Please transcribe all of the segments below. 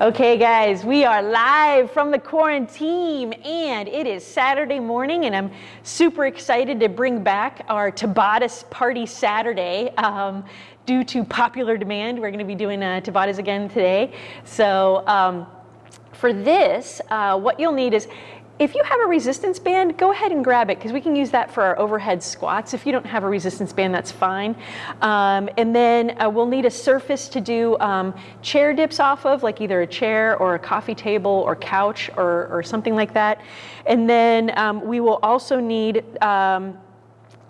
Okay, guys, we are live from the quarantine, and it is Saturday morning, and I'm super excited to bring back our Tabatas Party Saturday. Um, due to popular demand, we're going to be doing uh, Tabatas again today. So, um, for this, uh, what you'll need is if you have a resistance band, go ahead and grab it because we can use that for our overhead squats. If you don't have a resistance band, that's fine. Um, and then uh, we'll need a surface to do um, chair dips off of, like either a chair or a coffee table or couch or, or something like that. And then um, we will also need um,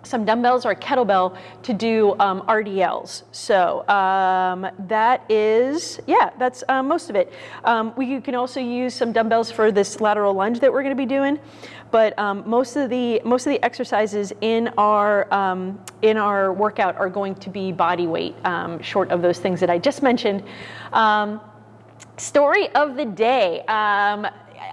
some dumbbells or a kettlebell to do um, RDLs. So um, that is, yeah, that's uh, most of it. Um, we can also use some dumbbells for this lateral lunge that we're going to be doing, but um, most of the most of the exercises in our um, in our workout are going to be body weight, um, short of those things that I just mentioned. story of the day.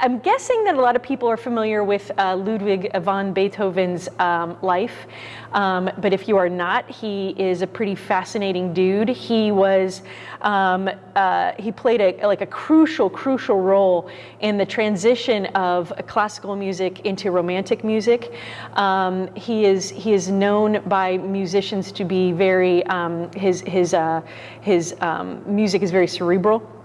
I'm guessing that a lot of people are familiar with uh, Ludwig van Beethoven's um, life, um, but if you are not, he is a pretty fascinating dude. He was, um, uh, he played a, like a crucial, crucial role in the transition of classical music into romantic music. Um, he is he is known by musicians to be very um, his his uh, his um, music is very cerebral.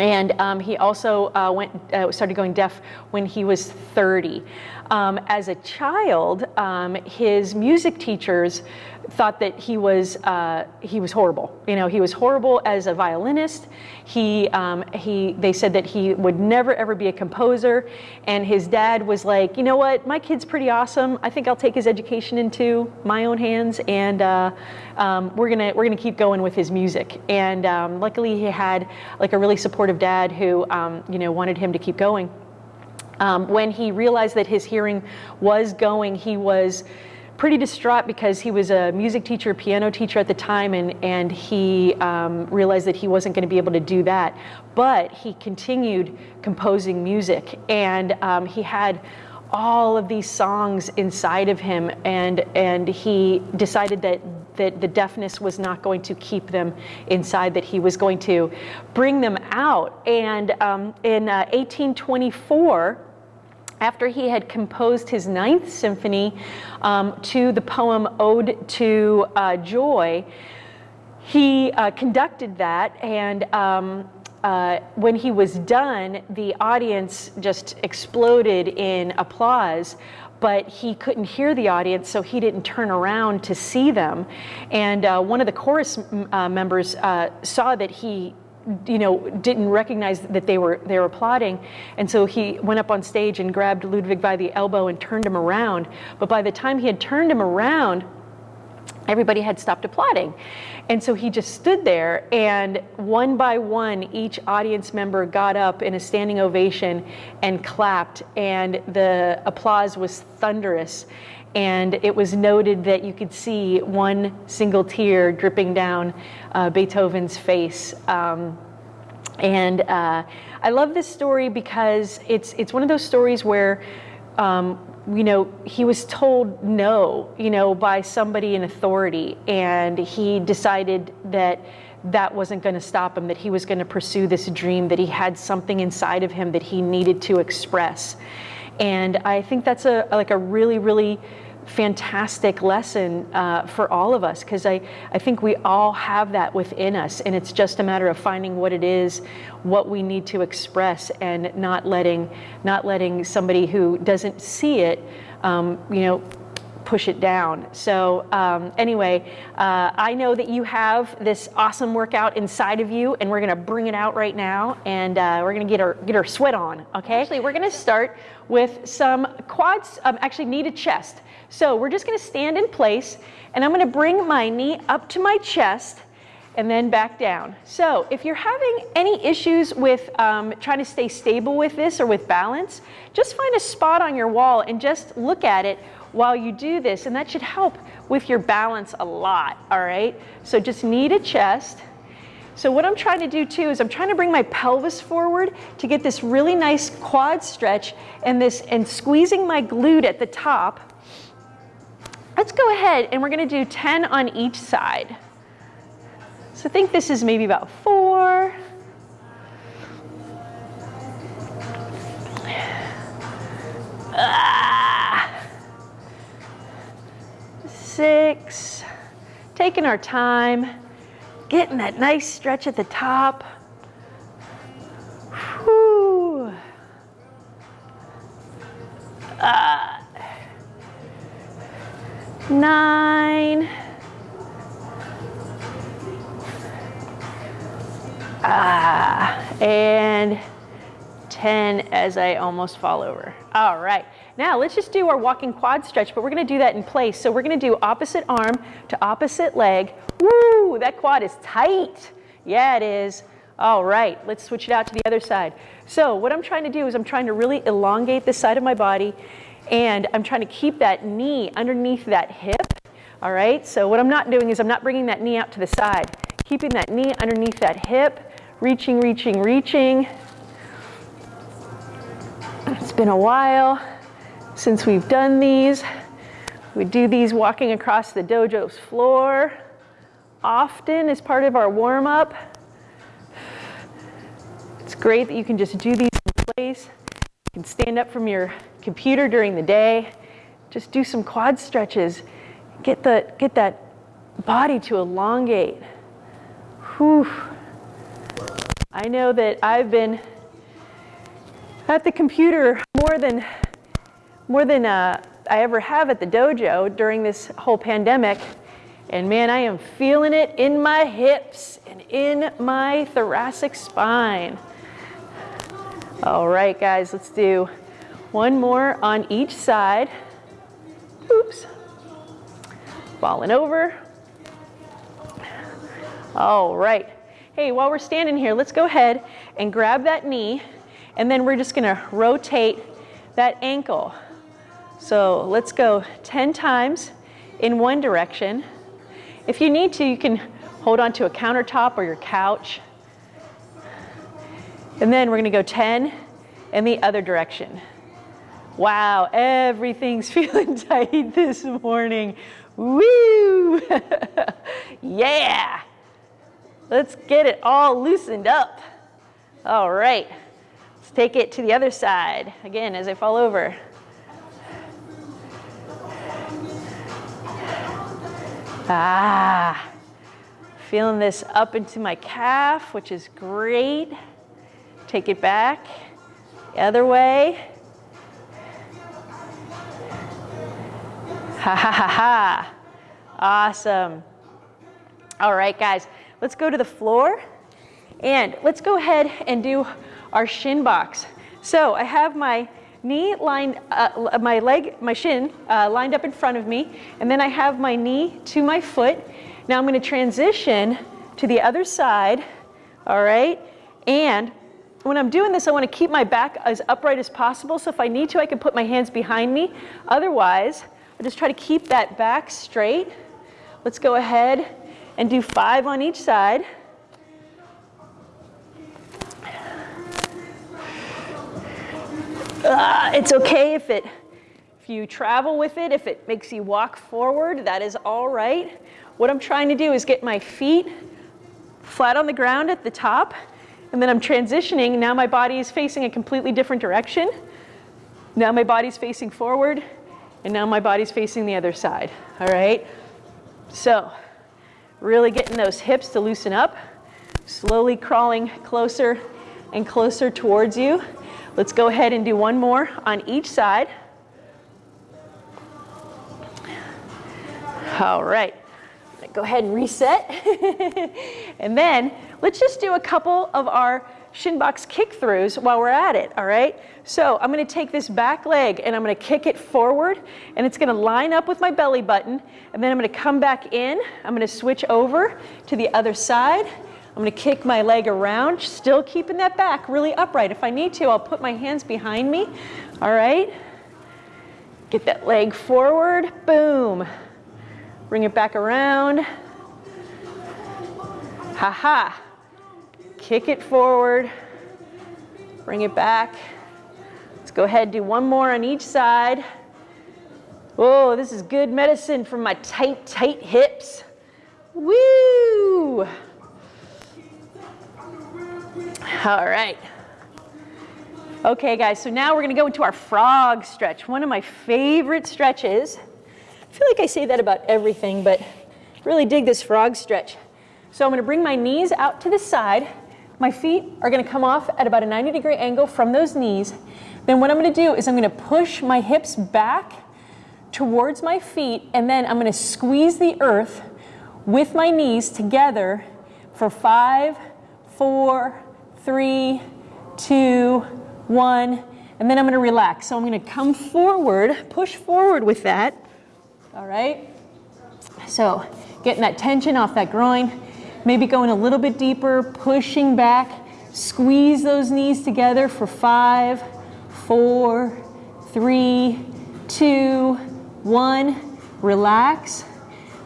And um, he also uh, went, uh, started going deaf when he was 30. Um, as a child, um, his music teachers thought that he was uh, he was horrible. You know, he was horrible as a violinist. He um, he they said that he would never ever be a composer. And his dad was like, you know what, my kid's pretty awesome. I think I'll take his education into my own hands, and uh, um, we're gonna we're gonna keep going with his music. And um, luckily, he had like a really supportive dad who um, you know wanted him to keep going. Um, when he realized that his hearing was going, he was pretty distraught because he was a music teacher, piano teacher at the time, and, and he um, realized that he wasn't going to be able to do that. But he continued composing music, and um, he had all of these songs inside of him, and, and he decided that, that the deafness was not going to keep them inside, that he was going to bring them out. And um, in uh, 1824, after he had composed his ninth symphony um, to the poem Ode to uh, Joy, he uh, conducted that and um, uh, when he was done, the audience just exploded in applause, but he couldn't hear the audience, so he didn't turn around to see them. And uh, one of the chorus uh, members uh, saw that he you know, didn't recognize that they were they were applauding, and so he went up on stage and grabbed Ludwig by the elbow and turned him around. But by the time he had turned him around, everybody had stopped applauding, and so he just stood there. And one by one, each audience member got up in a standing ovation and clapped, and the applause was thunderous and it was noted that you could see one single tear dripping down uh, Beethoven's face. Um, and uh, I love this story because it's it's one of those stories where, um, you know, he was told no, you know, by somebody in authority, and he decided that that wasn't going to stop him, that he was going to pursue this dream, that he had something inside of him that he needed to express. And I think that's a like a really, really fantastic lesson uh, for all of us because I, I think we all have that within us and it's just a matter of finding what it is what we need to express and not letting not letting somebody who doesn't see it um, you know push it down. So um, anyway, uh, I know that you have this awesome workout inside of you, and we're gonna bring it out right now, and uh, we're gonna get our get our sweat on. Okay. Actually, we're gonna start with some quads. Um, actually, knee to chest. So we're just gonna stand in place, and I'm gonna bring my knee up to my chest and then back down. So if you're having any issues with um, trying to stay stable with this or with balance, just find a spot on your wall and just look at it while you do this, and that should help with your balance a lot, all right? So just knee to chest. So what I'm trying to do too is I'm trying to bring my pelvis forward to get this really nice quad stretch and this and squeezing my glute at the top. Let's go ahead and we're gonna do 10 on each side. So I think this is maybe about four. Ah taking our time, getting that nice stretch at the top. Uh, nine. Ah, and 10 as I almost fall over. All right, now let's just do our walking quad stretch, but we're gonna do that in place. So we're gonna do opposite arm to opposite leg. Woo, that quad is tight. Yeah, it is. All right, let's switch it out to the other side. So what I'm trying to do is I'm trying to really elongate this side of my body and I'm trying to keep that knee underneath that hip. All right, so what I'm not doing is I'm not bringing that knee out to the side. Keeping that knee underneath that hip, reaching, reaching, reaching. It's been a while since we've done these. We do these walking across the dojo's floor often as part of our warm up. It's great that you can just do these in place. You can stand up from your computer during the day. Just do some quad stretches. Get, the, get that body to elongate. Whew. I know that I've been at the computer more than, more than uh, I ever have at the dojo during this whole pandemic. And man, I am feeling it in my hips and in my thoracic spine. All right, guys, let's do one more on each side. Oops. Falling over. All right. Hey, while we're standing here, let's go ahead and grab that knee, and then we're just gonna rotate that ankle. So let's go 10 times in one direction. If you need to, you can hold onto a countertop or your couch. And then we're gonna go 10 in the other direction. Wow, everything's feeling tight this morning. Woo! yeah! Let's get it all loosened up. All right, let's take it to the other side. Again, as I fall over. Ah, feeling this up into my calf, which is great. Take it back, the other way. Ha ha ha ha. Awesome. All right, guys, let's go to the floor and let's go ahead and do our shin box. So I have my knee lined, uh, my leg, my shin uh, lined up in front of me, and then I have my knee to my foot. Now I'm gonna transition to the other side, all right? And when I'm doing this, I wanna keep my back as upright as possible, so if I need to, I can put my hands behind me. Otherwise, I just try to keep that back straight. Let's go ahead and do five on each side. Uh, it's okay if it, if you travel with it, if it makes you walk forward, that is all right. What I'm trying to do is get my feet flat on the ground at the top, and then I'm transitioning. Now my body is facing a completely different direction. Now my body's facing forward, and now my body's facing the other side, all right? So, really getting those hips to loosen up, slowly crawling closer and closer towards you. Let's go ahead and do one more on each side. All right, go ahead and reset. and then let's just do a couple of our shin box kick throughs while we're at it, all right? So I'm gonna take this back leg and I'm gonna kick it forward and it's gonna line up with my belly button and then I'm gonna come back in, I'm gonna switch over to the other side. I'm gonna kick my leg around, still keeping that back really upright. If I need to, I'll put my hands behind me, all right? Get that leg forward, boom. Bring it back around. Ha ha kick it forward, bring it back. Let's go ahead do one more on each side. Whoa, this is good medicine for my tight, tight hips. Woo! All right. Okay, guys, so now we're gonna go into our frog stretch, one of my favorite stretches. I feel like I say that about everything, but Really dig this frog stretch. So I'm gonna bring my knees out to the side. My feet are gonna come off at about a 90 degree angle from those knees. Then what I'm gonna do is I'm gonna push my hips back towards my feet and then I'm gonna squeeze the earth with my knees together for five, four, three, two, one, and then I'm gonna relax. So I'm gonna come forward, push forward with that, all right? So getting that tension off that groin, maybe going a little bit deeper, pushing back, squeeze those knees together for five, four, three, two, one. Relax.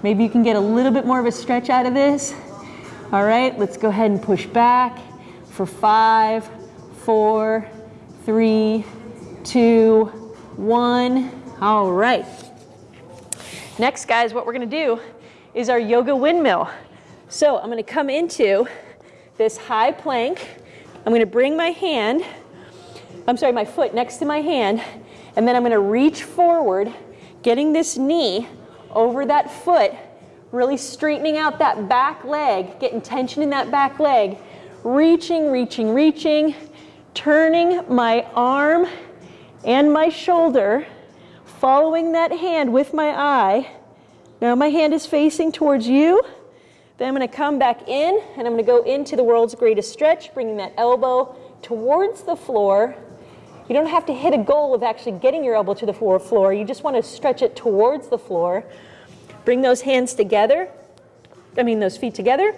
Maybe you can get a little bit more of a stretch out of this. All right, let's go ahead and push back for five, four, three, two, one. All right. Next, guys, what we're gonna do is our yoga windmill. So I'm gonna come into this high plank. I'm gonna bring my hand, I'm sorry, my foot next to my hand, and then I'm gonna reach forward, getting this knee over that foot, really straightening out that back leg, getting tension in that back leg, reaching, reaching, reaching, turning my arm and my shoulder, following that hand with my eye. Now my hand is facing towards you. Then I'm gonna come back in and I'm gonna go into the world's greatest stretch, bringing that elbow towards the floor. You don't have to hit a goal of actually getting your elbow to the floor. You just wanna stretch it towards the floor. Bring those hands together, I mean those feet together,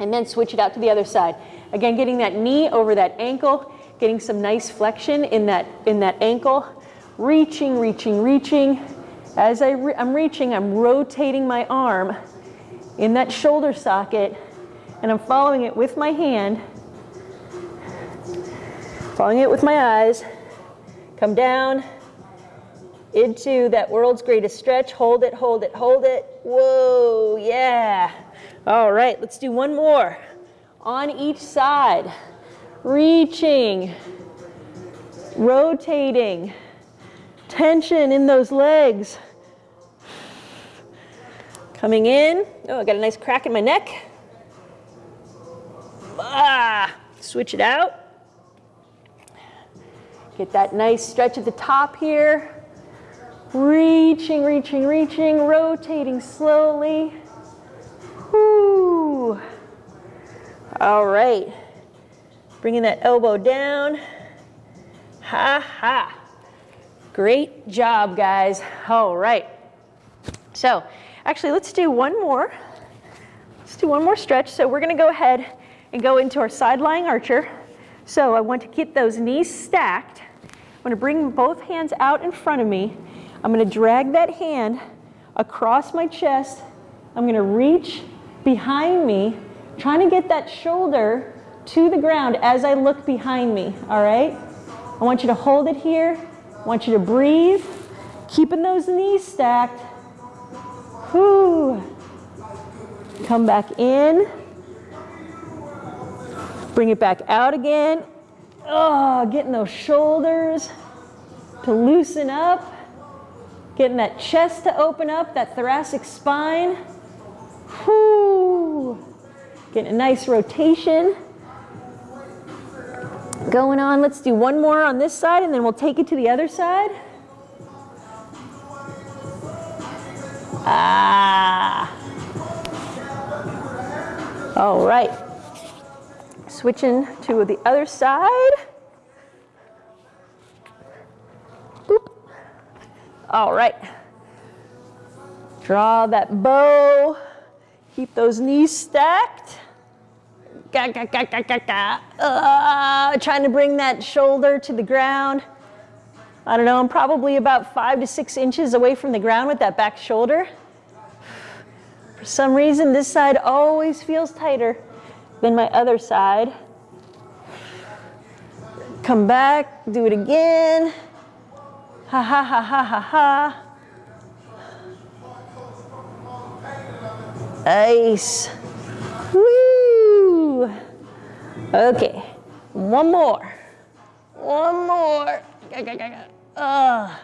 and then switch it out to the other side. Again, getting that knee over that ankle, getting some nice flexion in that, in that ankle, reaching, reaching, reaching. As I re I'm reaching, I'm rotating my arm in that shoulder socket, and I'm following it with my hand, following it with my eyes, come down, into that world's greatest stretch. Hold it, hold it, hold it. Whoa, yeah. All right, let's do one more. On each side, reaching, rotating, tension in those legs. Coming in. Oh, I got a nice crack in my neck. Ah, switch it out. Get that nice stretch at the top here. Reaching, reaching, reaching, rotating slowly. All right. Bringing that elbow down. Ha ha. Great job, guys. All right. So, actually, let's do one more. Let's do one more stretch. So we're going to go ahead and go into our side lying archer. So I want to keep those knees stacked. I'm going to bring both hands out in front of me I'm going to drag that hand across my chest. I'm going to reach behind me, trying to get that shoulder to the ground as I look behind me, all right? I want you to hold it here. I want you to breathe, keeping those knees stacked. Whoo. Come back in. Bring it back out again. Oh, getting those shoulders to loosen up. Getting that chest to open up, that thoracic spine. Whoo! Getting a nice rotation. Going on, let's do one more on this side and then we'll take it to the other side. Ah. All right. Switching to the other side. Boop. All right. Draw that bow. Keep those knees stacked. Ga, ga, ga, ga, ga, ga. Uh, trying to bring that shoulder to the ground. I don't know, I'm probably about five to six inches away from the ground with that back shoulder. For some reason, this side always feels tighter than my other side. Come back, do it again. Ha ha ha ha ha ha. Nice. Woo. Okay, one more. One more. Uh.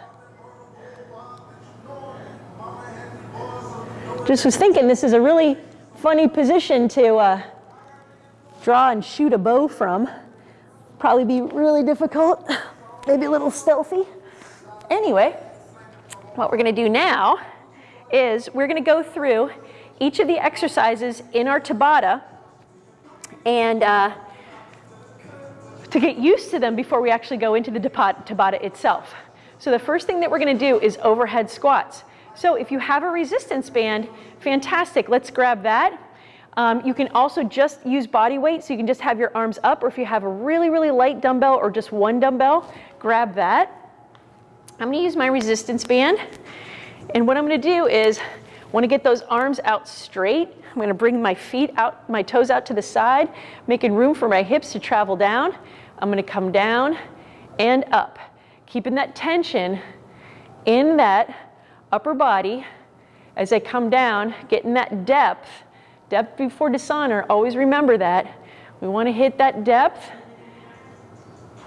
Just was thinking this is a really funny position to uh, draw and shoot a bow from. Probably be really difficult, maybe a little stealthy. Anyway, what we're gonna do now is we're gonna go through each of the exercises in our Tabata and uh, to get used to them before we actually go into the Tabata itself. So the first thing that we're gonna do is overhead squats. So if you have a resistance band, fantastic, let's grab that. Um, you can also just use body weight, so you can just have your arms up, or if you have a really, really light dumbbell or just one dumbbell, grab that. I'm gonna use my resistance band, and what I'm gonna do is, wanna get those arms out straight. I'm gonna bring my feet out, my toes out to the side, making room for my hips to travel down. I'm gonna come down and up, keeping that tension in that upper body as I come down, getting that depth. Depth before dishonor, always remember that. We wanna hit that depth,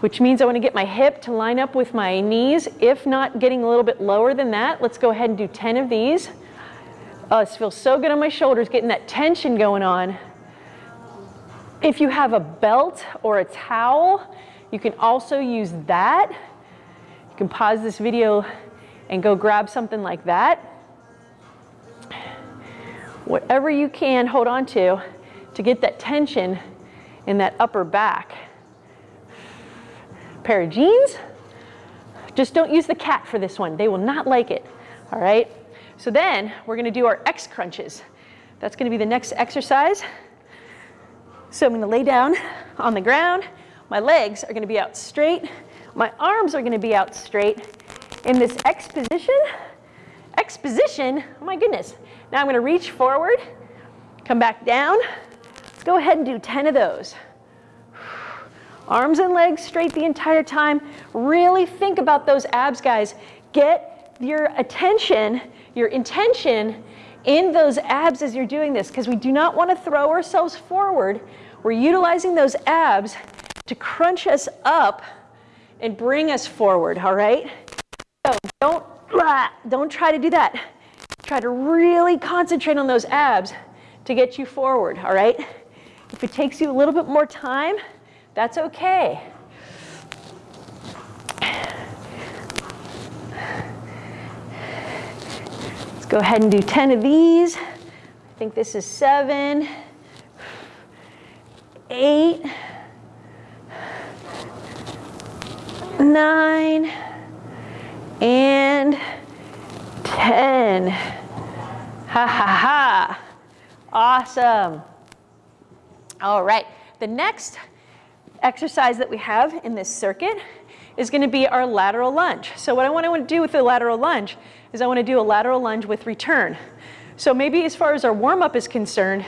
which means I wanna get my hip to line up with my knees. If not getting a little bit lower than that, let's go ahead and do 10 of these. Oh, this feels so good on my shoulders, getting that tension going on. If you have a belt or a towel, you can also use that. You can pause this video and go grab something like that. Whatever you can hold on to to get that tension in that upper back. Pair of jeans. Just don't use the cat for this one. They will not like it. All right. So then we're going to do our X crunches. That's going to be the next exercise. So I'm to lay down on the ground. My legs are going to be out straight. My arms are going to be out straight in this X position. X position, oh my goodness. Now I'm going to reach forward, come back down. Let's go ahead and do 10 of those. Arms and legs straight the entire time. Really think about those abs, guys. Get your attention, your intention in those abs as you're doing this because we do not want to throw ourselves forward. We're utilizing those abs to crunch us up and bring us forward, all right? So don't, don't try to do that. Try to really concentrate on those abs to get you forward, all right? If it takes you a little bit more time, that's okay. Go ahead and do 10 of these. I think this is seven, eight, nine, and 10. Ha ha ha. Awesome. All right. The next exercise that we have in this circuit is going to be our lateral lunge. So what I want to do with the lateral lunge is I want to do a lateral lunge with return. So maybe as far as our warm-up is concerned,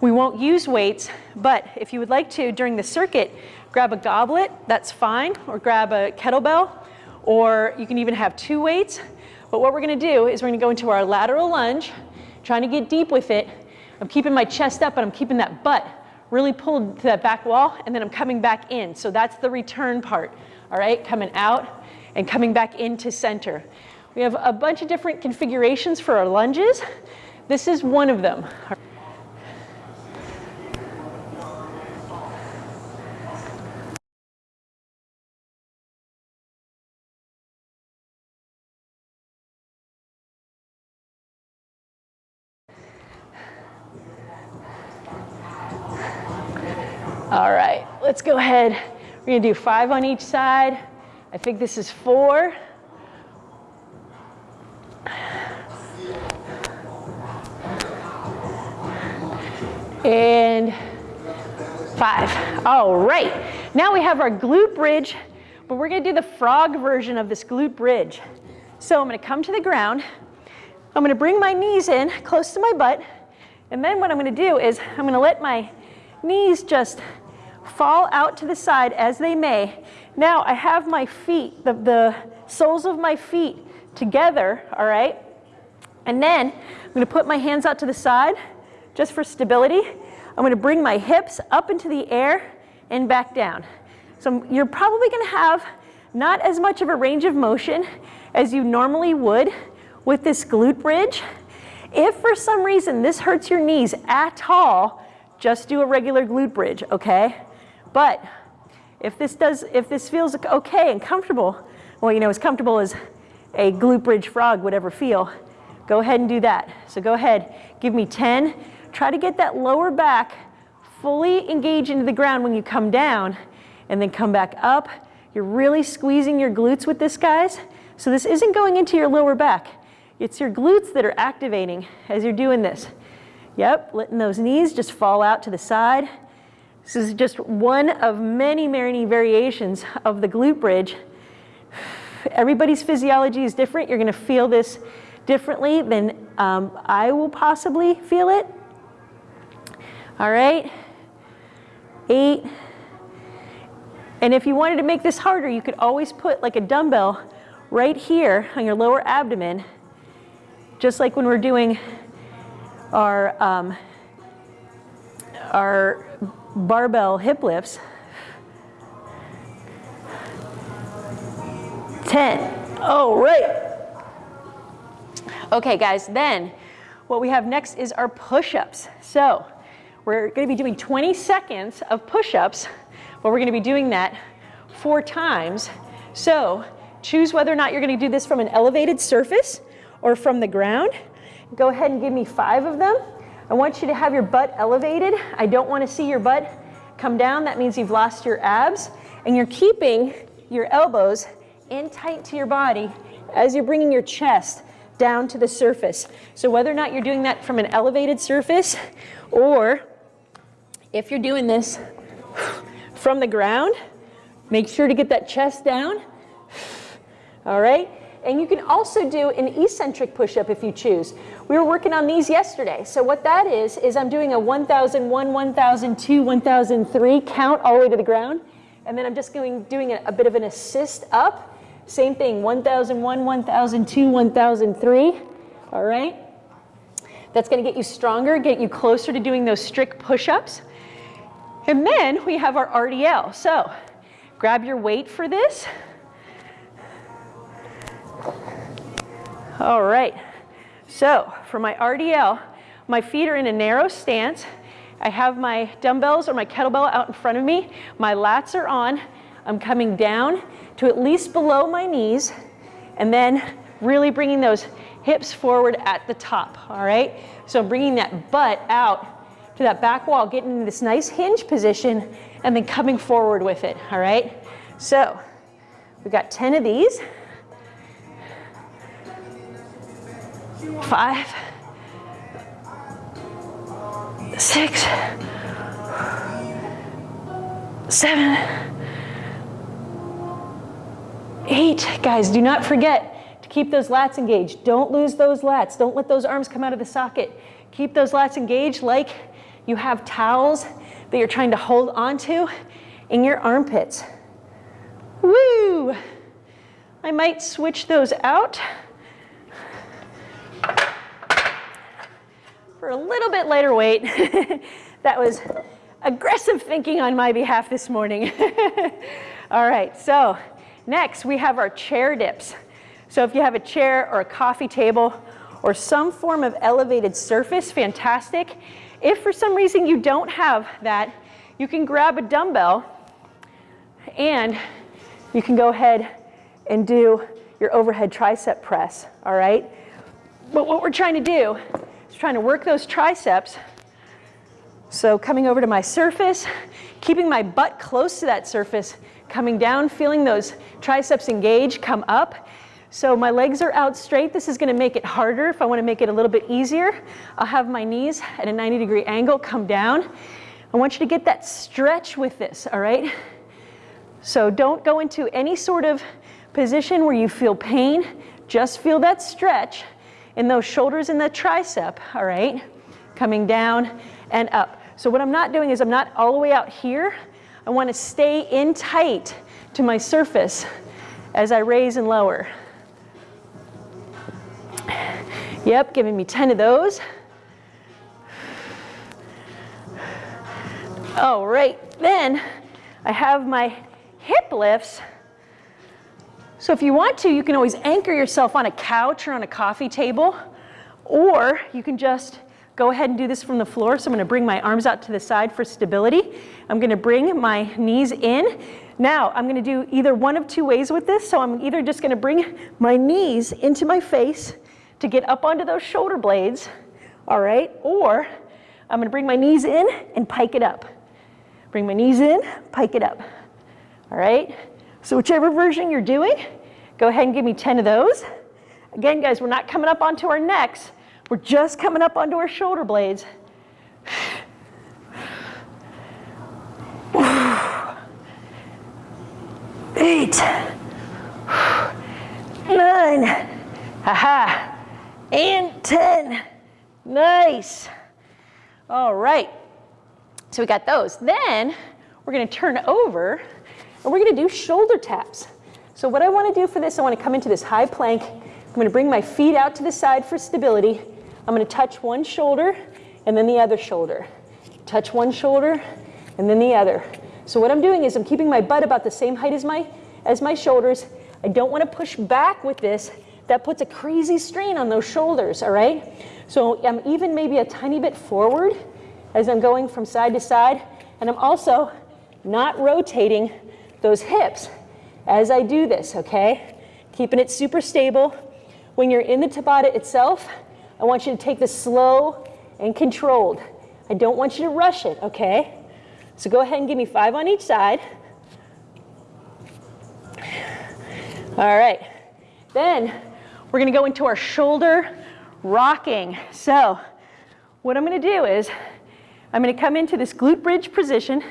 we won't use weights, but if you would like to, during the circuit, grab a goblet, that's fine, or grab a kettlebell, or you can even have two weights. But what we're gonna do is we're gonna go into our lateral lunge, trying to get deep with it. I'm keeping my chest up, but I'm keeping that butt really pulled to that back wall, and then I'm coming back in. So that's the return part, all right? Coming out and coming back into center. We have a bunch of different configurations for our lunges. This is one of them. All right, let's go ahead. We're gonna do five on each side. I think this is four. And five. All right, now we have our glute bridge, but we're gonna do the frog version of this glute bridge. So I'm gonna come to the ground, I'm gonna bring my knees in close to my butt, and then what I'm gonna do is I'm gonna let my knees just fall out to the side as they may. Now I have my feet, the, the soles of my feet together, all right? And then I'm gonna put my hands out to the side just for stability. I'm gonna bring my hips up into the air and back down. So you're probably gonna have not as much of a range of motion as you normally would with this glute bridge. If for some reason this hurts your knees at all, just do a regular glute bridge, okay? But if this does, if this feels okay and comfortable, well, you know, as comfortable as a glute bridge frog would ever feel, go ahead and do that. So go ahead, give me 10. Try to get that lower back fully engaged into the ground when you come down and then come back up. You're really squeezing your glutes with this, guys. So this isn't going into your lower back. It's your glutes that are activating as you're doing this. Yep, letting those knees just fall out to the side. This is just one of many, many variations of the glute bridge. Everybody's physiology is different. You're gonna feel this differently than um, I will possibly feel it. All right, eight. And if you wanted to make this harder, you could always put like a dumbbell right here on your lower abdomen, just like when we're doing our, um, our barbell hip lifts. 10. all right. Okay, guys, then what we have next is our push-ups. So we're gonna be doing 20 seconds of push-ups, but we're gonna be doing that four times. So choose whether or not you're gonna do this from an elevated surface or from the ground. Go ahead and give me five of them. I want you to have your butt elevated. I don't wanna see your butt come down. That means you've lost your abs. And you're keeping your elbows in tight to your body as you're bringing your chest down to the surface. So whether or not you're doing that from an elevated surface or if you're doing this from the ground, make sure to get that chest down. All right? And you can also do an eccentric push-up if you choose. We were working on these yesterday. So what that is, is I'm doing a 1001, 1002, 1003 count all the way to the ground. And then I'm just going, doing a, a bit of an assist up. Same thing, 1001, 1002, 1003. All right? That's gonna get you stronger, get you closer to doing those strict push-ups. And then we have our RDL. So grab your weight for this. All right, so for my RDL, my feet are in a narrow stance. I have my dumbbells or my kettlebell out in front of me. My lats are on. I'm coming down to at least below my knees and then really bringing those hips forward at the top, all right? So I'm bringing that butt out to that back wall, getting in this nice hinge position and then coming forward with it, all right? So we've got 10 of these. five, six, seven, eight. Guys, do not forget to keep those lats engaged. Don't lose those lats. Don't let those arms come out of the socket. Keep those lats engaged like you have towels that you're trying to hold onto in your armpits. Woo! I might switch those out. for a little bit lighter weight. that was aggressive thinking on my behalf this morning. All right, so next we have our chair dips. So if you have a chair or a coffee table or some form of elevated surface, fantastic. If for some reason you don't have that, you can grab a dumbbell and you can go ahead and do your overhead tricep press, all right? But what we're trying to do is trying to work those triceps. So coming over to my surface, keeping my butt close to that surface, coming down, feeling those triceps engage, come up. So my legs are out straight. This is gonna make it harder. If I wanna make it a little bit easier, I'll have my knees at a 90 degree angle, come down. I want you to get that stretch with this, all right? So don't go into any sort of position where you feel pain. Just feel that stretch in those shoulders and the tricep, all right? Coming down and up. So what I'm not doing is I'm not all the way out here. I wanna stay in tight to my surface as I raise and lower. Yep, giving me 10 of those. All right, then I have my hip lifts. So if you want to, you can always anchor yourself on a couch or on a coffee table, or you can just go ahead and do this from the floor. So I'm gonna bring my arms out to the side for stability. I'm gonna bring my knees in. Now I'm gonna do either one of two ways with this. So I'm either just gonna bring my knees into my face to get up onto those shoulder blades, all right? Or I'm gonna bring my knees in and pike it up. Bring my knees in, pike it up, all right? So whichever version you're doing, go ahead and give me 10 of those. Again, guys, we're not coming up onto our necks. We're just coming up onto our shoulder blades. Eight, nine, haha, and 10. Nice. All right. So we got those. Then we're going to turn over and we're going to do shoulder taps. So what I want to do for this, I want to come into this high plank. I'm going to bring my feet out to the side for stability. I'm going to touch one shoulder and then the other shoulder. Touch one shoulder and then the other. So what I'm doing is I'm keeping my butt about the same height as my, as my shoulders. I don't want to push back with this. That puts a crazy strain on those shoulders, all right? So I'm even maybe a tiny bit forward as I'm going from side to side. And I'm also not rotating those hips as I do this, okay? Keeping it super stable. When you're in the Tabata itself, I want you to take this slow and controlled. I don't want you to rush it, okay? So go ahead and give me five on each side. All right. Then we're gonna go into our shoulder rocking. So what I'm gonna do is I'm gonna come into this glute bridge position,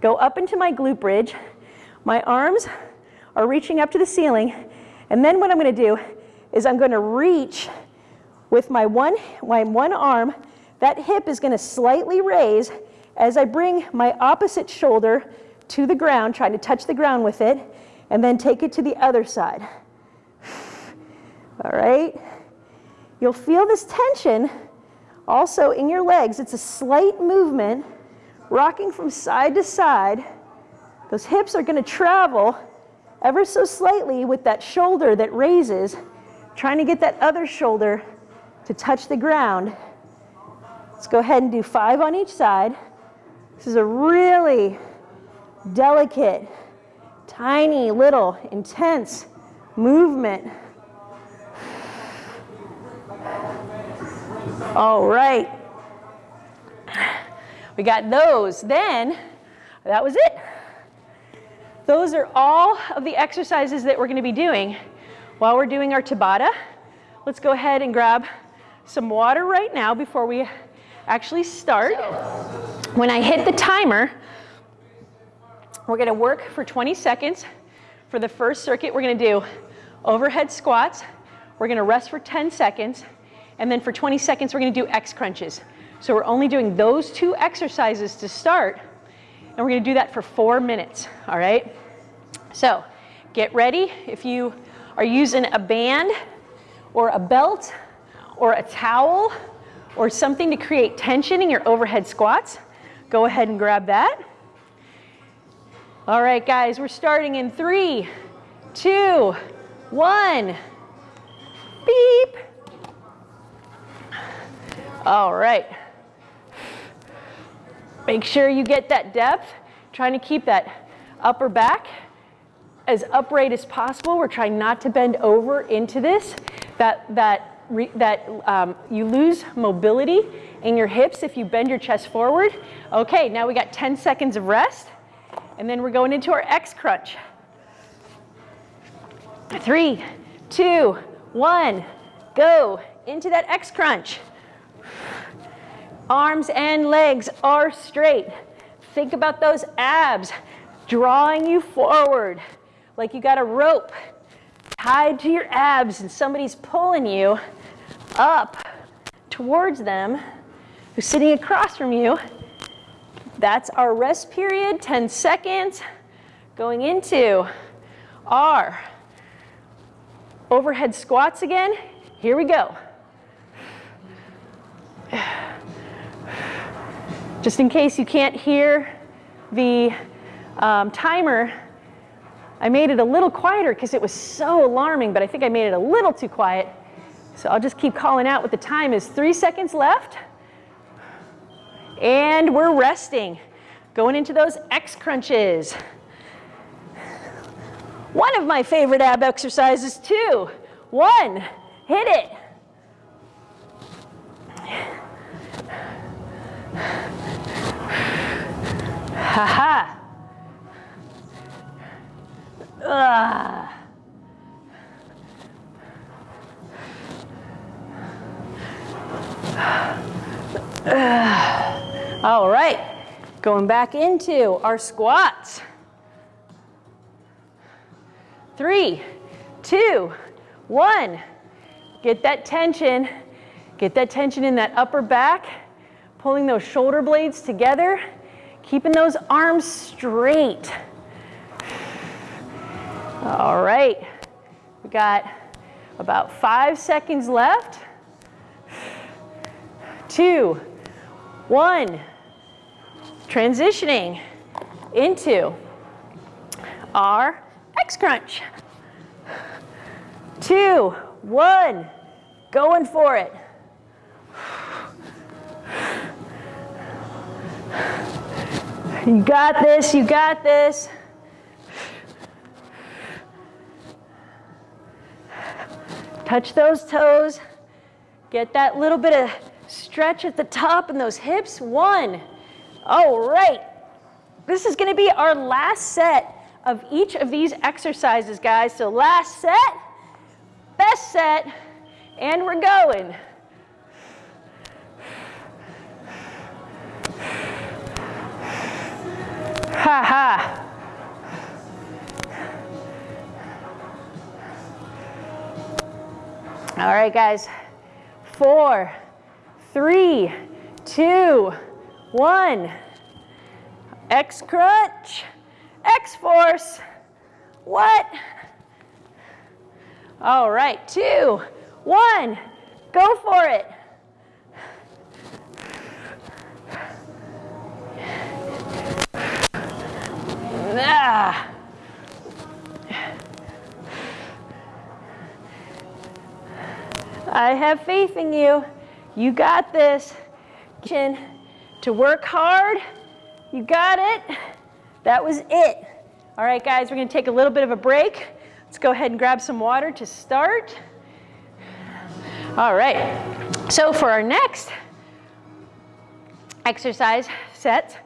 go up into my glute bridge. My arms are reaching up to the ceiling. And then what I'm gonna do is I'm gonna reach with my one, my one arm. That hip is gonna slightly raise as I bring my opposite shoulder to the ground, trying to touch the ground with it, and then take it to the other side. All right? You'll feel this tension also in your legs, it's a slight movement, rocking from side to side. Those hips are going to travel ever so slightly with that shoulder that raises, trying to get that other shoulder to touch the ground. Let's go ahead and do five on each side. This is a really delicate, tiny, little, intense movement. All right. We got those. Then, that was it. Those are all of the exercises that we're going to be doing while we're doing our Tabata. Let's go ahead and grab some water right now before we actually start. When I hit the timer, we're going to work for 20 seconds. For the first circuit, we're going to do overhead squats. We're going to rest for 10 seconds. And then for 20 seconds, we're gonna do X crunches. So we're only doing those two exercises to start, and we're gonna do that for four minutes, all right? So get ready. If you are using a band or a belt or a towel or something to create tension in your overhead squats, go ahead and grab that. All right, guys, we're starting in three, two, one. Beep. All right. Make sure you get that depth, trying to keep that upper back as upright as possible. We're trying not to bend over into this, that, that, that um, you lose mobility in your hips if you bend your chest forward. Okay, now we got 10 seconds of rest, and then we're going into our X crunch. Three, two, one, go into that X crunch. Arms and legs are straight. Think about those abs drawing you forward like you got a rope tied to your abs and somebody's pulling you up towards them who's sitting across from you. That's our rest period, 10 seconds. Going into our overhead squats again. Here we go. Just in case you can't hear the um, timer, I made it a little quieter because it was so alarming, but I think I made it a little too quiet. So I'll just keep calling out what the time is. Three seconds left. And we're resting. Going into those X crunches. One of my favorite ab exercises too. One, hit it. Ha ha. All right, going back into our squats. Three, two, one. Get that tension. Get that tension in that upper back, pulling those shoulder blades together, keeping those arms straight. All right, we got about five seconds left. Two, one. Transitioning into our X crunch. Two, one, going for it. You got this, you got this. Touch those toes. Get that little bit of stretch at the top and those hips. One. All right. This is going to be our last set of each of these exercises, guys. So last set, best set, and we're going. Ha ha. All right, guys. Four, three, two, one. X crunch, X force. What? All right, two, one. Go for it. Ah. I have faith in you. You got this. Chin To work hard. You got it. That was it. All right, guys, we're going to take a little bit of a break. Let's go ahead and grab some water to start. All right. So for our next exercise set,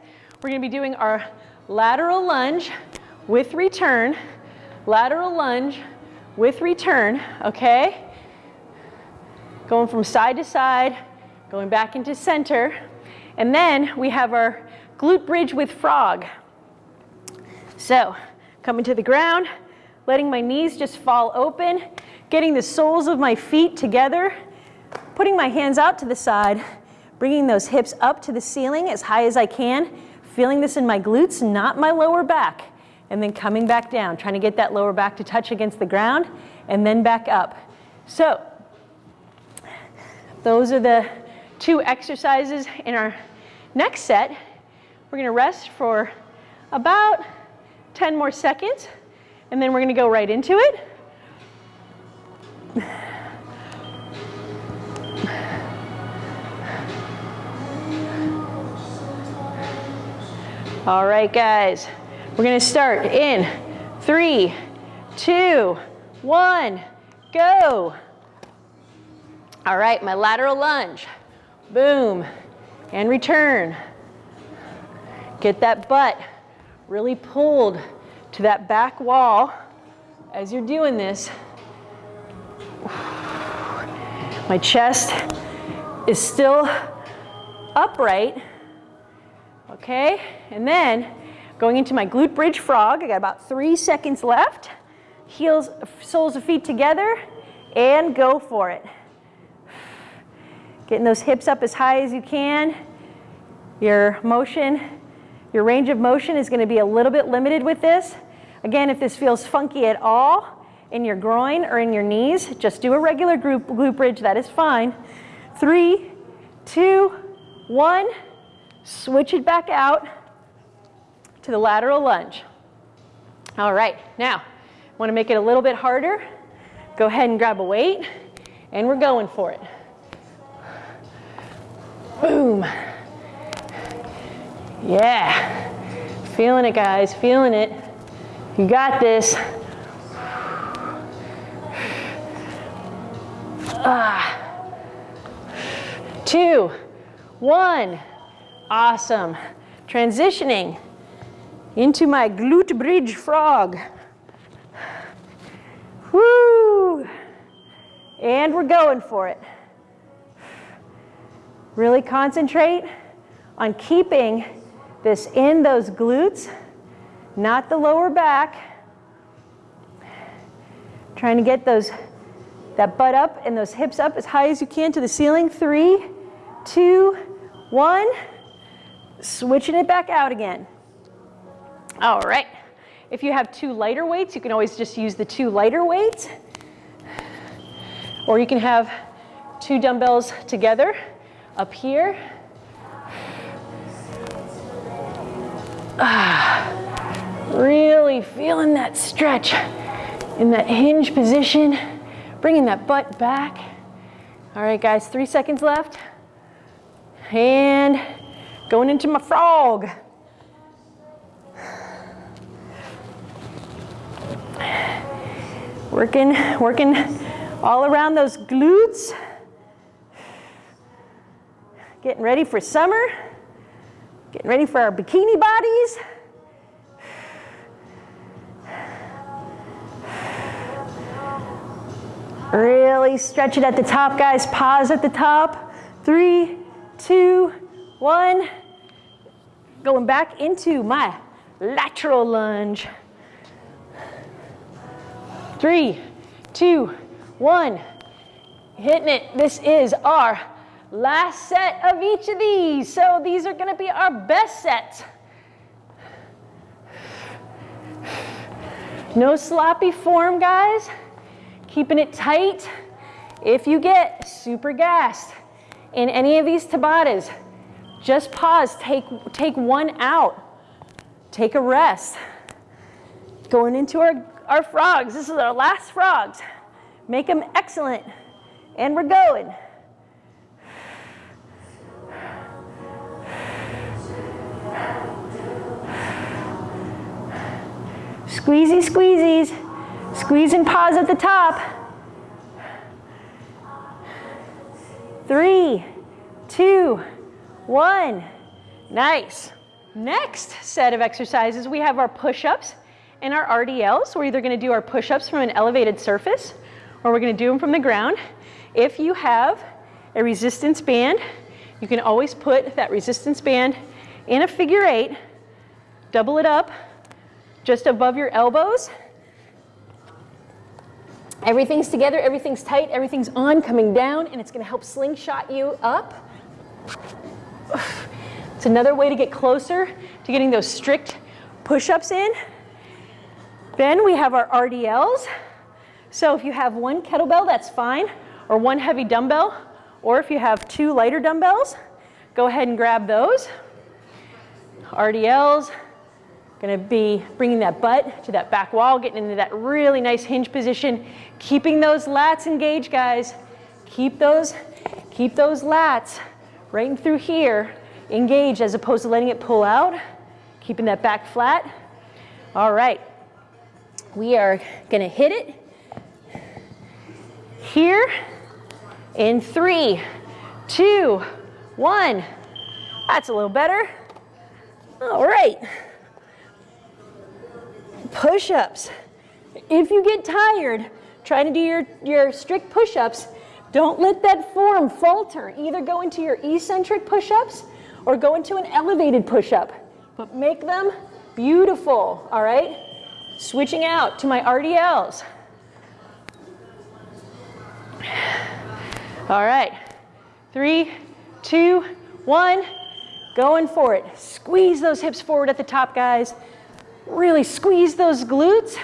we're going to be doing our lateral lunge with return, lateral lunge with return, okay? Going from side to side, going back into center. And then we have our glute bridge with frog. So coming to the ground, letting my knees just fall open, getting the soles of my feet together, putting my hands out to the side, bringing those hips up to the ceiling as high as I can, feeling this in my glutes, not my lower back, and then coming back down, trying to get that lower back to touch against the ground, and then back up. So those are the two exercises in our next set. We're gonna rest for about 10 more seconds, and then we're gonna go right into it. All right, guys, we're gonna start in three, two, one, go. All right, my lateral lunge, boom, and return. Get that butt really pulled to that back wall as you're doing this. My chest is still upright okay? And then going into my glute bridge frog, I got about three seconds left. Heels, soles of feet together, and go for it. Getting those hips up as high as you can. Your motion, your range of motion is gonna be a little bit limited with this. Again, if this feels funky at all in your groin or in your knees, just do a regular group, glute bridge, that is fine. Three, two, one. Switch it back out to the lateral lunge. All right, now, want to make it a little bit harder? Go ahead and grab a weight And we're going for it. Boom. Yeah. Feeling it, guys, feeling it. You got this. Ah. Two, one. Awesome. Transitioning into my glute bridge frog. Woo! And we're going for it. Really concentrate on keeping this in those glutes, not the lower back. Trying to get those, that butt up and those hips up as high as you can to the ceiling. Three, two, one. Switching it back out again. All right. If you have two lighter weights, you can always just use the two lighter weights. Or you can have two dumbbells together up here. Ah, really feeling that stretch in that hinge position, bringing that butt back. All right, guys, three seconds left. And going into my frog. Working, working all around those glutes. Getting ready for summer. Getting ready for our bikini bodies. Really stretch it at the top, guys. Pause at the top. Three, two, one. Going back into my lateral lunge. Three, two, one. Hitting it. This is our last set of each of these. So these are going to be our best sets. No sloppy form, guys. Keeping it tight. If you get super gassed in any of these Tabatas, just pause, take, take one out. Take a rest. Going into our, our frogs. This is our last frogs. Make them excellent. And we're going. Squeezy, squeezies. Squeeze and pause at the top. Three, two, one. Nice. Next set of exercises, we have our push-ups and our RDLs. We're either gonna do our push-ups from an elevated surface or we're gonna do them from the ground. If you have a resistance band, you can always put that resistance band in a figure eight, double it up just above your elbows. Everything's together, everything's tight, everything's on, coming down, and it's gonna help slingshot you up. It's another way to get closer to getting those strict push-ups in. Then we have our RDLs. So if you have one kettlebell, that's fine, or one heavy dumbbell, or if you have two lighter dumbbells, go ahead and grab those. RDLs, gonna be bringing that butt to that back wall, getting into that really nice hinge position, keeping those lats engaged, guys. Keep those, keep those lats right through here engage as opposed to letting it pull out, keeping that back flat. All right, we are gonna hit it here in three, two, one. That's a little better. All right. Push-ups. If you get tired trying to do your, your strict push-ups, don't let that form falter. Either go into your eccentric push-ups or go into an elevated push-up, but make them beautiful, all right? Switching out to my RDLs. All right, three, two, one, going for it. Squeeze those hips forward at the top, guys. Really squeeze those glutes.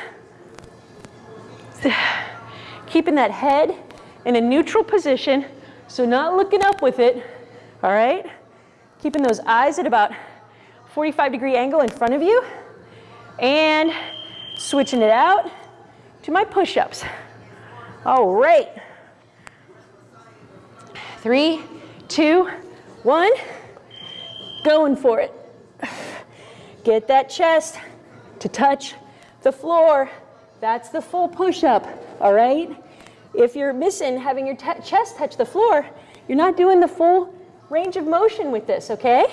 Keeping that head in a neutral position, so not looking up with it, all right? Keeping those eyes at about 45 degree angle in front of you. And switching it out to my push-ups. All right. three, two, one. Going for it. Get that chest to touch the floor. That's the full push-up, all right? If you're missing having your chest touch the floor, you're not doing the full range of motion with this, okay?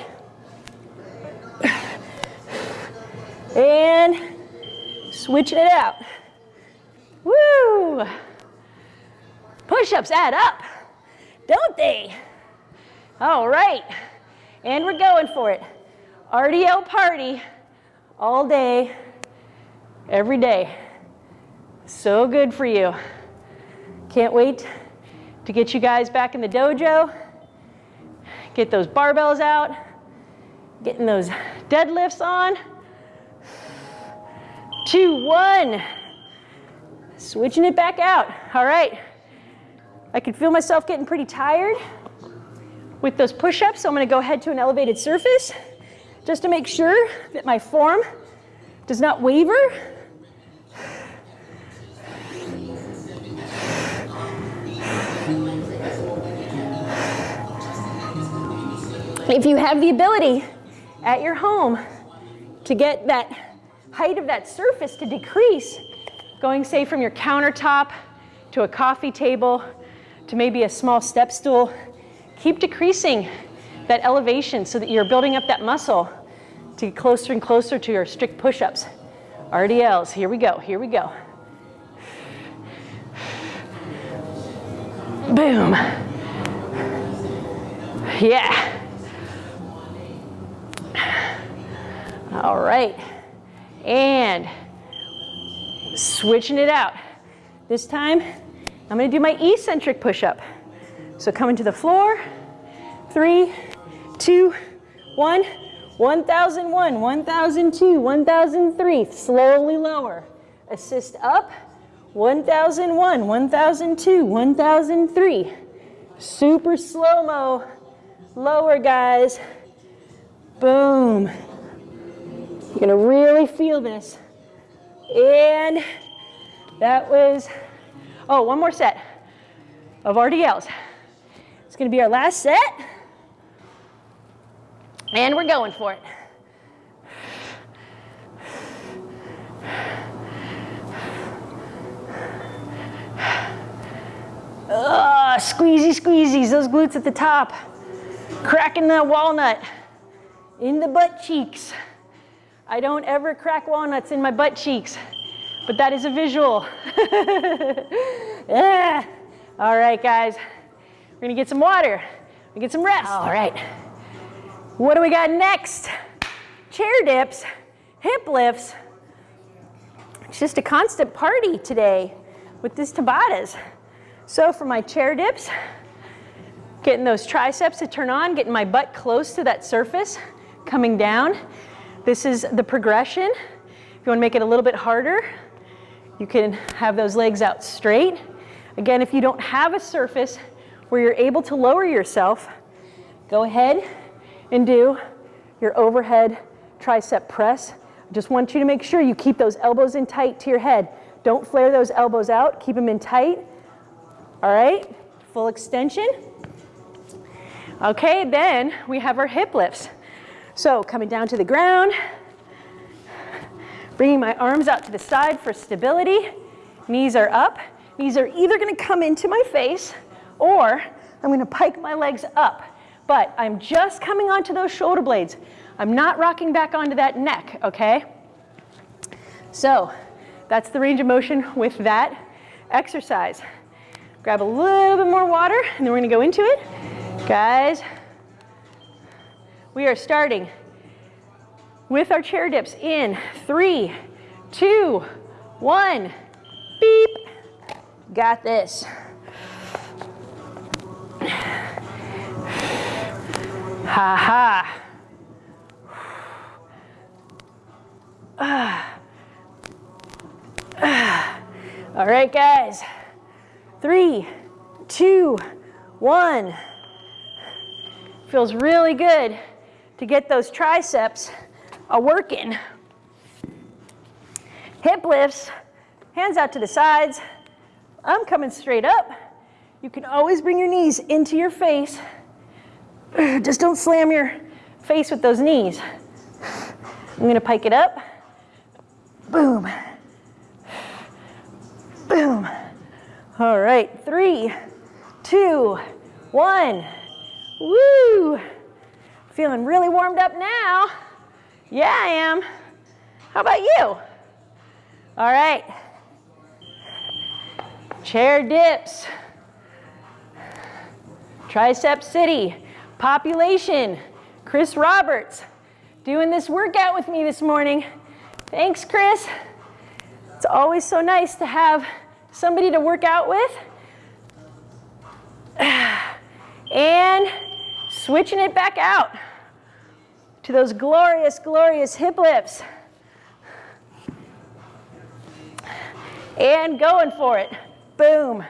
And switching it out. Woo! Push-ups add up, don't they? All right, and we're going for it. RDL party all day, every day. So good for you. Can't wait to get you guys back in the dojo, get those barbells out, getting those deadlifts on. Two, one. Switching it back out. All right. I can feel myself getting pretty tired with those push-ups, so I'm gonna go ahead to an elevated surface just to make sure that my form does not waver. If you have the ability at your home to get that height of that surface to decrease, going say from your countertop to a coffee table to maybe a small step stool, keep decreasing that elevation so that you're building up that muscle to get closer and closer to your strict push-ups. RDLs, here we go, here we go. Boom. Yeah. All right. And switching it out. This time, I'm gonna do my eccentric push-up. So coming to the floor, three, two, one, 1001, 1002, 1003, slowly lower. Assist up, 1001, 1002, 1003. Super slow-mo, lower guys. Boom. You're gonna really feel this. And that was, oh, one more set of RDLs. It's gonna be our last set. And we're going for it. Ugh, squeezy squeezies, those glutes at the top. Cracking that walnut in the butt cheeks. I don't ever crack walnuts in my butt cheeks, but that is a visual. yeah. All right, guys. We're gonna get some water. We get some rest. All right. What do we got next? Chair dips, hip lifts. It's just a constant party today with this Tabatas. So for my chair dips, getting those triceps to turn on, getting my butt close to that surface, coming down. This is the progression. If you wanna make it a little bit harder, you can have those legs out straight. Again, if you don't have a surface where you're able to lower yourself, go ahead and do your overhead tricep press. I just want you to make sure you keep those elbows in tight to your head. Don't flare those elbows out, keep them in tight. All right, full extension. Okay, then we have our hip lifts. So coming down to the ground, bringing my arms out to the side for stability. Knees are up. Knees are either gonna come into my face or I'm gonna pike my legs up but I'm just coming onto those shoulder blades. I'm not rocking back onto that neck, okay? So that's the range of motion with that exercise. Grab a little bit more water and then we're gonna go into it. Guys, we are starting with our chair dips in three, two, one, beep. Got this. Ha ha. All right, guys. Three, two, one. Feels really good to get those triceps a working. Hip lifts, hands out to the sides. I'm coming straight up. You can always bring your knees into your face. Just don't slam your face with those knees. I'm gonna pike it up. Boom. Boom. All right, three, two, one. Woo! Feeling really warmed up now. Yeah, I am. How about you? All right. Chair dips. Tricep City. Population. Chris Roberts doing this workout with me this morning. Thanks, Chris. It's always so nice to have somebody to work out with. And switching it back out to those glorious, glorious hip lifts. And going for it. Boom.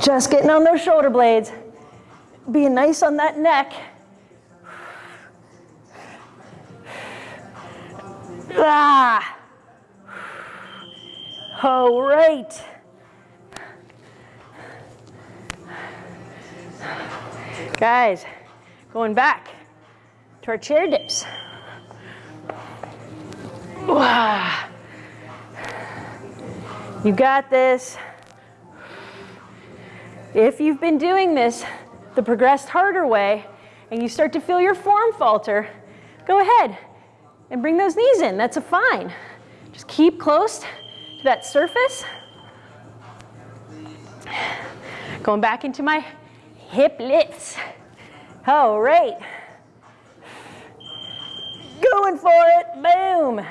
Just getting on those shoulder blades. Being nice on that neck. Ah. All right. Guys, going back to our chair dips. Wow. You got this. If you've been doing this the progressed harder way and you start to feel your form falter, go ahead and bring those knees in. That's a fine. Just keep close to that surface. Going back into my hip lifts. All right. Going for it. Boom.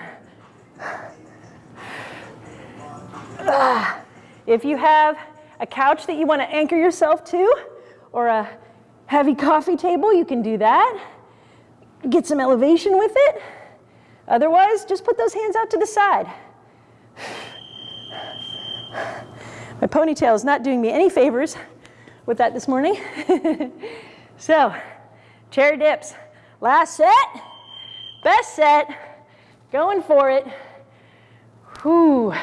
Ah. If you have a couch that you want to anchor yourself to or a heavy coffee table, you can do that. Get some elevation with it. Otherwise, just put those hands out to the side. My ponytail is not doing me any favors with that this morning. so, chair dips. Last set, best set, going for it. Whew.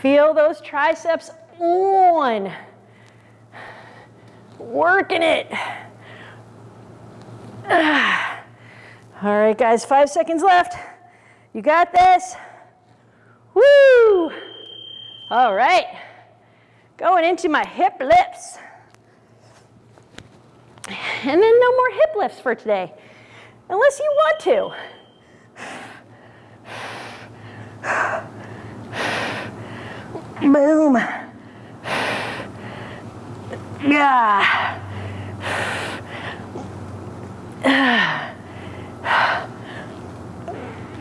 Feel those triceps on. Working it. All right, guys, five seconds left. You got this. Woo! All right. Going into my hip lifts. And then no more hip lifts for today, unless you want to. Boom. Yeah.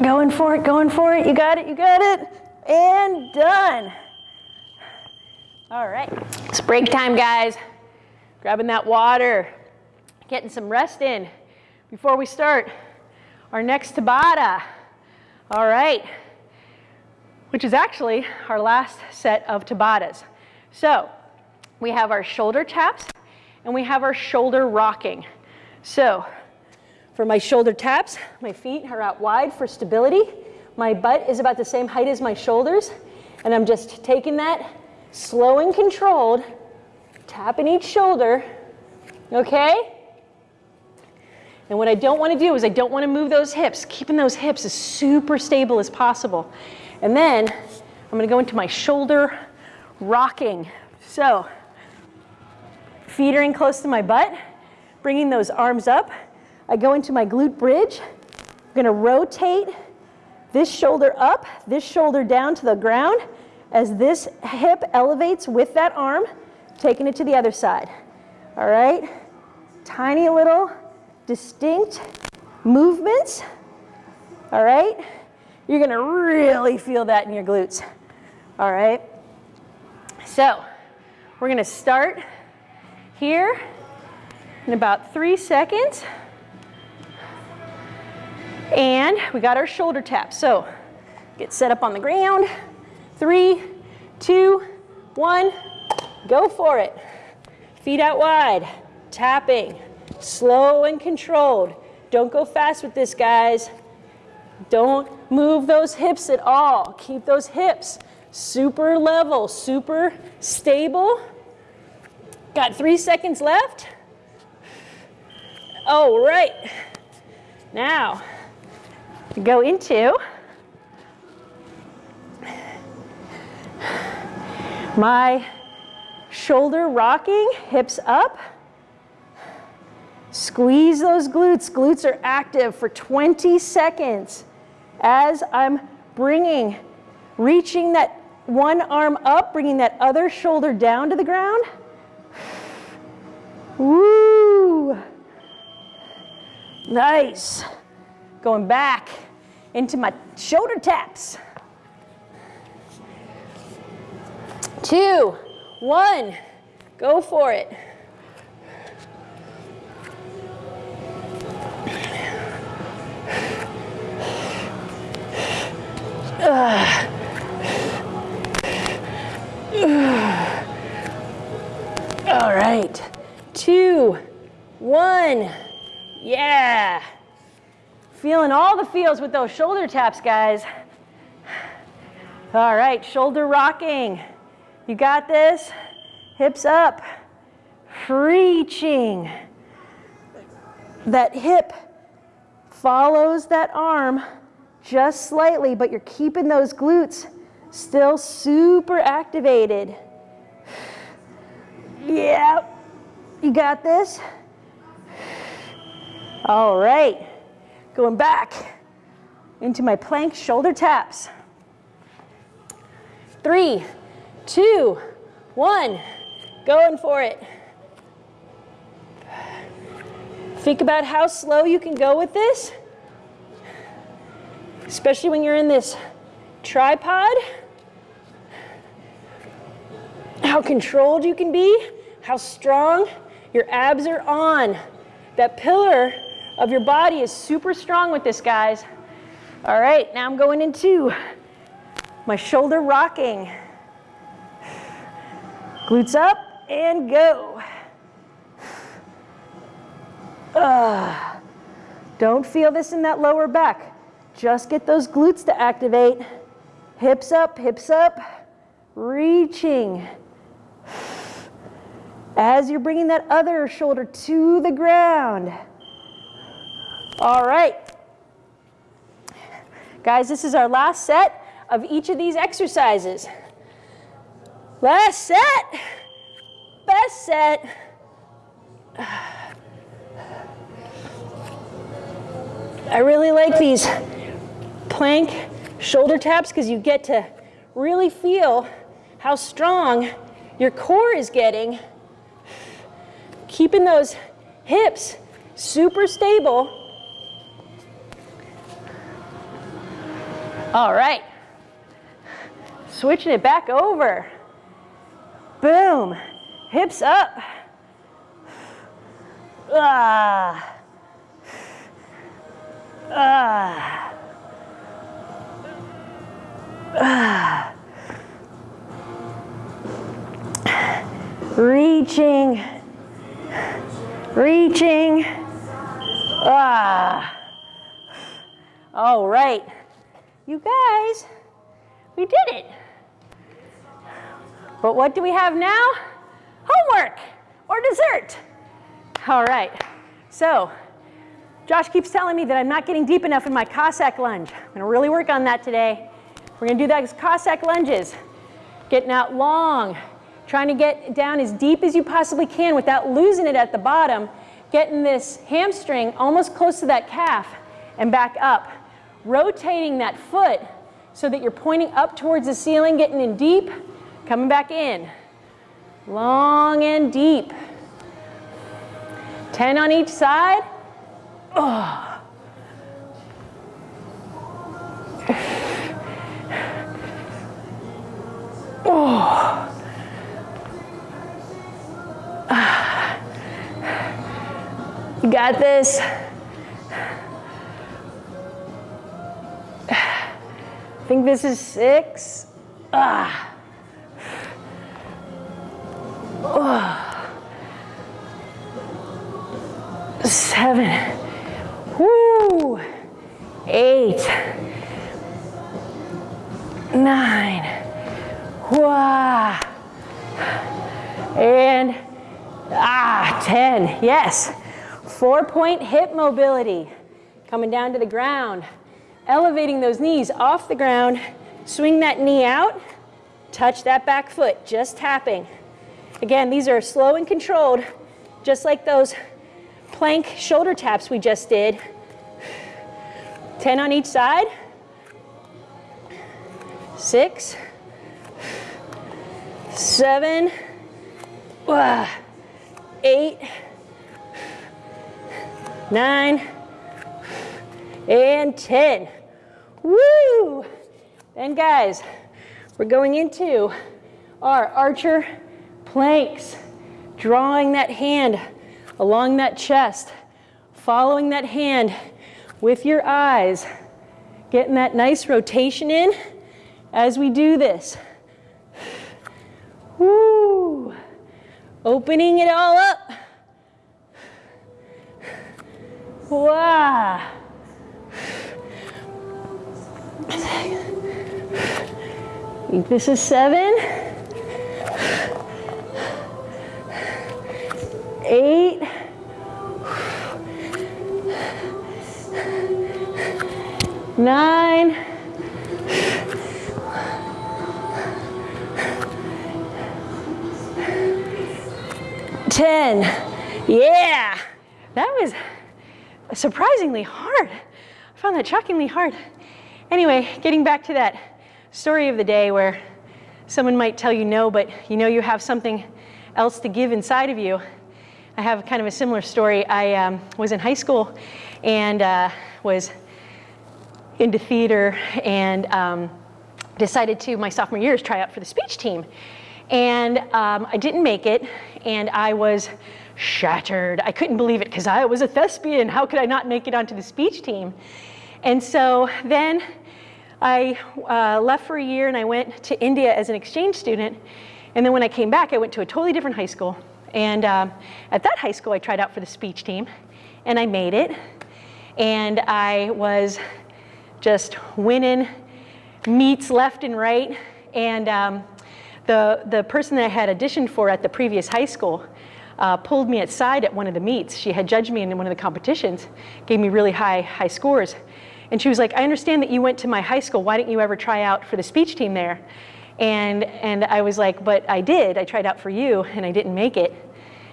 Going for it, going for it. You got it, you got it. And done. All right, it's break time, guys. Grabbing that water, getting some rest in before we start our next Tabata. All right, which is actually our last set of Tabatas. So we have our shoulder taps and we have our shoulder rocking. So for my shoulder taps, my feet are out wide for stability. My butt is about the same height as my shoulders. And I'm just taking that slow and controlled, tapping each shoulder, okay? And what I don't want to do is I don't want to move those hips, keeping those hips as super stable as possible. And then I'm going to go into my shoulder rocking. So feet are in close to my butt, bringing those arms up. I go into my glute bridge. I'm going to rotate this shoulder up, this shoulder down to the ground as this hip elevates with that arm, taking it to the other side. All right? Tiny little distinct movements. All right? You're gonna really feel that in your glutes. All right? So, we're gonna start here in about three seconds. And we got our shoulder taps. So, get set up on the ground. Three, two, one, go for it. Feet out wide, tapping, slow and controlled. Don't go fast with this, guys. Don't move those hips at all. Keep those hips super level, super stable. Got three seconds left. All right. Now, go into my shoulder rocking, hips up. Squeeze those glutes. Glutes are active for 20 seconds as I'm bringing, reaching that one arm up, bringing that other shoulder down to the ground. Woo! Nice. Going back into my shoulder taps. Two, one, go for it. All right, two, one, yeah. Feeling all the feels with those shoulder taps, guys. All right, shoulder rocking. You got this? Hips up, reaching. That hip follows that arm just slightly, but you're keeping those glutes still super activated. Yeah, you got this? All right, going back into my plank shoulder taps. Three, two, one, going for it. Think about how slow you can go with this especially when you're in this tripod. How controlled you can be, how strong your abs are on. That pillar of your body is super strong with this, guys. All right, now I'm going into my shoulder rocking. Glutes up and go. Uh, don't feel this in that lower back. Just get those glutes to activate. Hips up, hips up, reaching. As you're bringing that other shoulder to the ground. All right. Guys, this is our last set of each of these exercises. Last set, best set. I really like these plank shoulder taps because you get to really feel how strong your core is getting. Keeping those hips super stable. All right. Switching it back over. Boom. Hips up. Ah. Ah. reaching, reaching. Ah. All right. You guys, we did it. But what do we have now? Homework or dessert. All right. So, Josh keeps telling me that I'm not getting deep enough in my Cossack lunge. I'm gonna really work on that today. We're gonna do that as Cossack lunges. Getting out long, trying to get down as deep as you possibly can without losing it at the bottom, getting this hamstring almost close to that calf and back up. Rotating that foot so that you're pointing up towards the ceiling, getting in deep, coming back in. Long and deep. 10 on each side. Oh. Oh. You got this. I think this is six. Ah. Oh. Seven. Woo. eight, nine, wah, and ah, 10, yes. Four point hip mobility, coming down to the ground, elevating those knees off the ground, swing that knee out, touch that back foot, just tapping. Again, these are slow and controlled, just like those plank shoulder taps we just did. 10 on each side. Six, seven, uh, eight, nine, and 10. Woo! Then guys, we're going into our archer planks, drawing that hand along that chest, following that hand with your eyes, getting that nice rotation in as we do this. Woo! Opening it all up. Wow. This is seven. Eight. Nine. Ten. Yeah. That was surprisingly hard. I found that shockingly hard. Anyway, getting back to that story of the day where someone might tell you no, but you know you have something else to give inside of you. I have kind of a similar story. I um, was in high school and uh, was into theater and um, decided to, my sophomore years, try out for the speech team. And um, I didn't make it, and I was shattered. I couldn't believe it because I was a thespian. How could I not make it onto the speech team? And so then I uh, left for a year and I went to India as an exchange student. And then when I came back, I went to a totally different high school. And um, at that high school, I tried out for the speech team and I made it. And I was just winning meets left and right. And um, the, the person that I had auditioned for at the previous high school uh, pulled me aside at one of the meets. She had judged me in one of the competitions, gave me really high, high scores. And she was like, I understand that you went to my high school. Why didn't you ever try out for the speech team there? And, and I was like, but I did. I tried out for you and I didn't make it.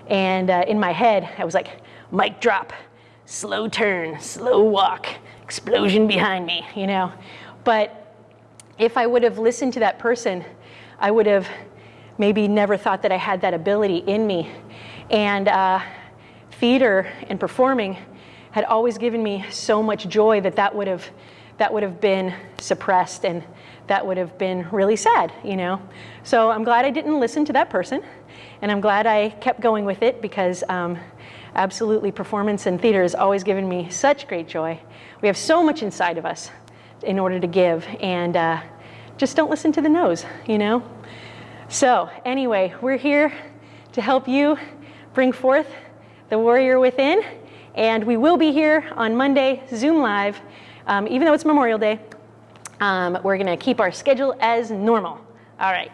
And uh, in my head, I was like, mic drop, slow turn, slow walk, explosion behind me, you know? But if I would have listened to that person, I would have maybe never thought that I had that ability in me. And uh, theater and performing had always given me so much joy that that would have, that would have been suppressed and that would have been really sad, you know? So I'm glad I didn't listen to that person and I'm glad I kept going with it because um, absolutely performance and theater has always given me such great joy. We have so much inside of us in order to give and uh, just don't listen to the no's, you know? So anyway, we're here to help you bring forth the warrior within and we will be here on Monday, Zoom Live, um, even though it's Memorial Day. Um, we're going to keep our schedule as normal. All right.